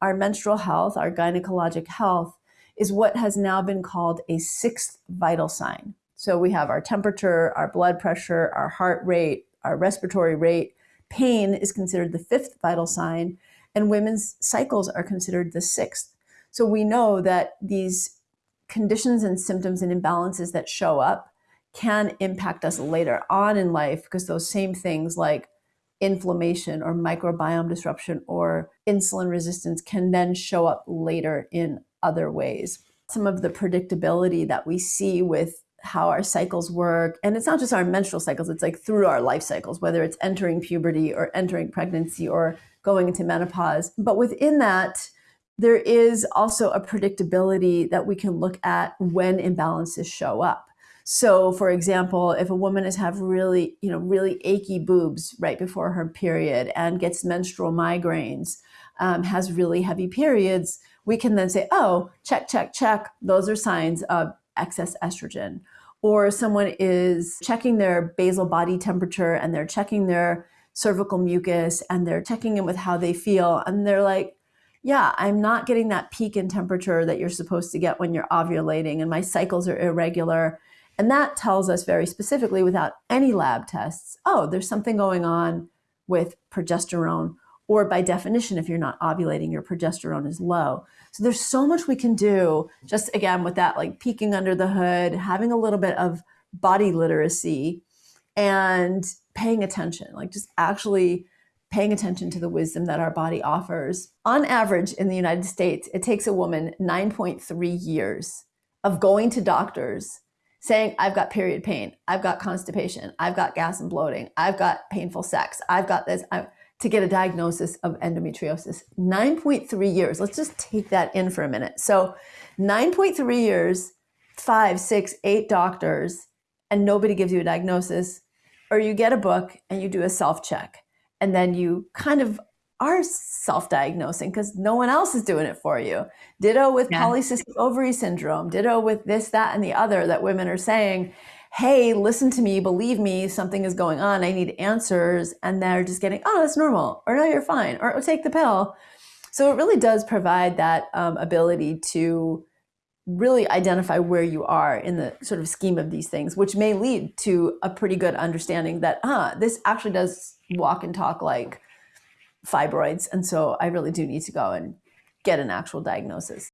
our menstrual health, our gynecologic health, is what has now been called a sixth vital sign. So we have our temperature, our blood pressure, our heart rate, our respiratory rate. Pain is considered the fifth vital sign, and women's cycles are considered the sixth. So we know that these conditions and symptoms and imbalances that show up can impact us later on in life because those same things like inflammation or microbiome disruption or insulin resistance can then show up later in other ways. Some of the predictability that we see with how our cycles work, and it's not just our menstrual cycles, it's like through our life cycles, whether it's entering puberty or entering pregnancy or going into menopause. But within that, there is also a predictability that we can look at when imbalances show up. So, for example, if a woman has have really, you know, really achy boobs right before her period and gets menstrual migraines, um, has really heavy periods, we can then say, oh, check, check, check. Those are signs of excess estrogen. Or someone is checking their basal body temperature and they're checking their cervical mucus and they're checking in with how they feel. And they're like, yeah, I'm not getting that peak in temperature that you're supposed to get when you're ovulating, and my cycles are irregular and that tells us very specifically, without any lab tests, oh, there's something going on with progesterone. Or by definition, if you're not ovulating, your progesterone is low. So there's so much we can do just again with that, like peeking under the hood, having a little bit of body literacy and paying attention, like just actually paying attention to the wisdom that our body offers. On average, in the United States, it takes a woman 9.3 years of going to doctors saying, I've got period pain, I've got constipation, I've got gas and bloating, I've got painful sex, I've got this, I'm, to get a diagnosis of endometriosis. 9.3 years. Let's just take that in for a minute. So, 9.3 years, five, six, eight doctors, and nobody gives you a diagnosis, or you get a book and you do a self check, and then you kind of are self-diagnosing because no one else is doing it for you. Ditto with yeah. polycystic ovary syndrome. Ditto with this, that, and the other that women are saying, hey, listen to me, believe me, something is going on. I need answers. And they're just getting, oh, that's normal, or no, you're fine, or take the pill. So it really does provide that um, ability to really identify where you are in the sort of scheme of these things, which may lead to a pretty good understanding that, huh, this actually does walk and talk like fibroids. And so I really do need to go and get an actual diagnosis.